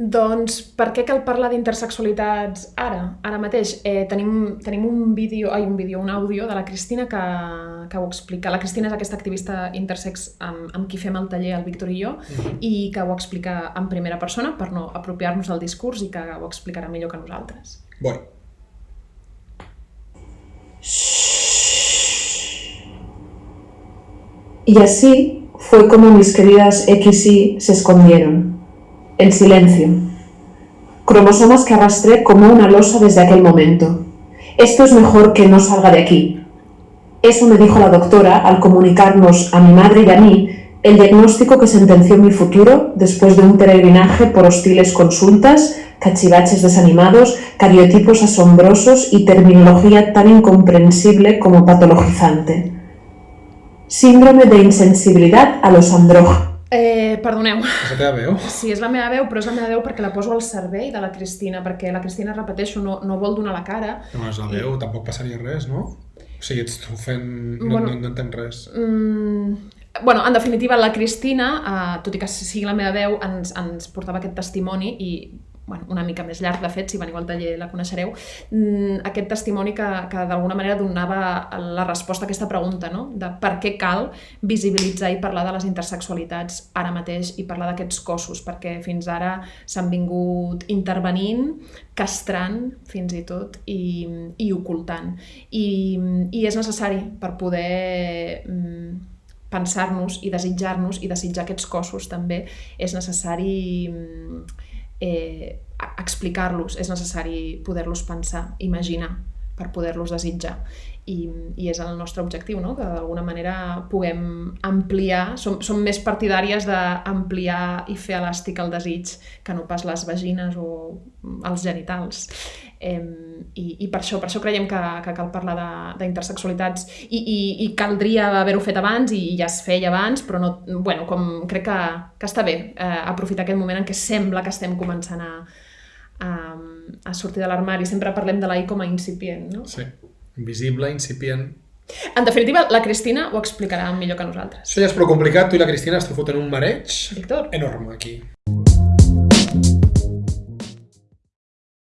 Doncs per què cal parlar d'intersexualitats ara, ara mateix? Eh, tenim, tenim un vídeo, ai, un vídeo, un àudio de la Cristina que, que ho explica. La Cristina és aquesta activista intersex amb, amb qui fem el taller, el Víctor i jo, Mhm. i que ho explica en primera persona per no apropiar-nos del discurs i que ho explicarà millor que nosaltres. Voy. Y así fue como mis queridas X y se escondieron. En silencio. Cromosomas que arrastré como una losa desde aquel momento. Esto es mejor que no salga de aquí. Eso me dijo la doctora al comunicarnos a mi madre y a mí el diagnóstico que sentenció mi futuro después de un peregrinaje por hostiles consultas, cachivaches desanimados, cariotipos asombrosos y terminología tan incomprensible como patologizante. Síndrome de insensibilidad a los andrógenos. Eh, perdoneu, És la teva veu? sí, és la meva veu, però és la meva veu perquè la poso al servei de la Cristina, perquè la Cristina, repeteixo, no, no vol donar la cara. No, és la veu, tampoc passaria res, no? O sigui, ets tu fent... No, Bueno. no, no entenc res. Mm, bueno, en definitiva, la Cristina, eh, tot i que sigui la meva veu, ens, ens portava aquest testimoni i bueno, una mica més llarg, de fet, si veniu al taller la coneixereu, mm, aquest testimoni que, que d'alguna manera donava la resposta a aquesta pregunta, no? de per què cal visibilitzar i parlar de les intersexualitats ara mateix i parlar d'aquests cossos, perquè fins ara s'han vingut intervenint, castrant fins i tot i, i ocultant. I, I és necessari per poder mm, pensar-nos i desitjar-nos i desitjar aquests cossos també és necessari mm, eh, explicar-los, és necessari poder-los pensar, imaginar per poder-los desitjar. I, I és el nostre objectiu, no? que d'alguna manera puguem ampliar, som, som més partidàries d'ampliar i fer elàstic el desig que no pas les vagines o els genitals. Eh, i, I per això per això creiem que, que cal parlar de- d'intersexualitats i, i, i caldria haver-ho fet abans i ja es feia abans, però no, bueno, com crec que, que està bé eh, aprofitar aquest moment en què sembla que estem començant a, a, a sortir de l'armari. Sempre parlem de la I com a incipient, no? Sí. Invisible, incipient... En definitiva, la Cristina ho explicarà millor que nosaltres. Això ja és prou complicat. Tu i la Cristina esteu fotent un mareig Víctor? enorme aquí.